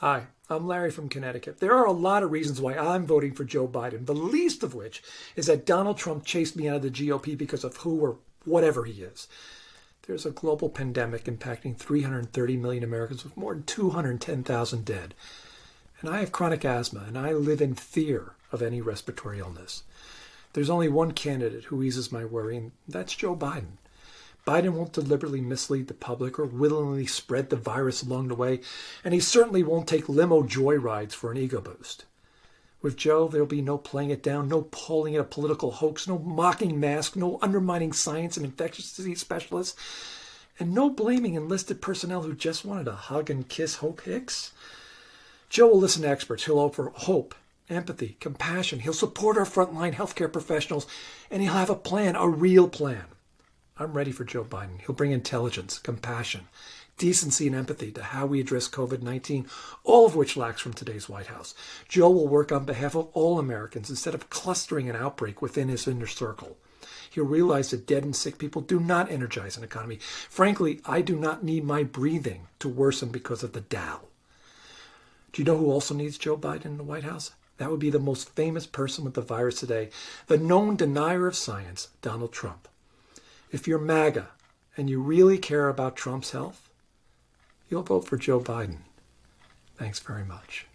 Hi, I'm Larry from Connecticut. There are a lot of reasons why I'm voting for Joe Biden, the least of which is that Donald Trump chased me out of the GOP because of who or whatever he is. There's a global pandemic impacting 330 million Americans with more than 210,000 dead. And I have chronic asthma and I live in fear of any respiratory illness. There's only one candidate who eases my worry, and that's Joe Biden. Biden won't deliberately mislead the public or willingly spread the virus along the way, and he certainly won't take limo joyrides for an ego boost. With Joe, there'll be no playing it down, no calling it a political hoax, no mocking masks, no undermining science and infectious disease specialists, and no blaming enlisted personnel who just wanted to hug and kiss Hope Hicks. Joe will listen to experts. He'll offer hope, empathy, compassion. He'll support our frontline healthcare professionals, and he'll have a plan, a real plan. I'm ready for Joe Biden. He'll bring intelligence, compassion, decency, and empathy to how we address COVID 19, all of which lacks from today's White House. Joe will work on behalf of all Americans instead of clustering an outbreak within his inner circle. He'll realize that dead and sick people do not energize an economy. Frankly, I do not need my breathing to worsen because of the Dow. Do you know who also needs Joe Biden in the White House? That would be the most famous person with the virus today, the known denier of science, Donald Trump. If you're MAGA and you really care about Trump's health, you'll vote for Joe Biden. Thanks very much.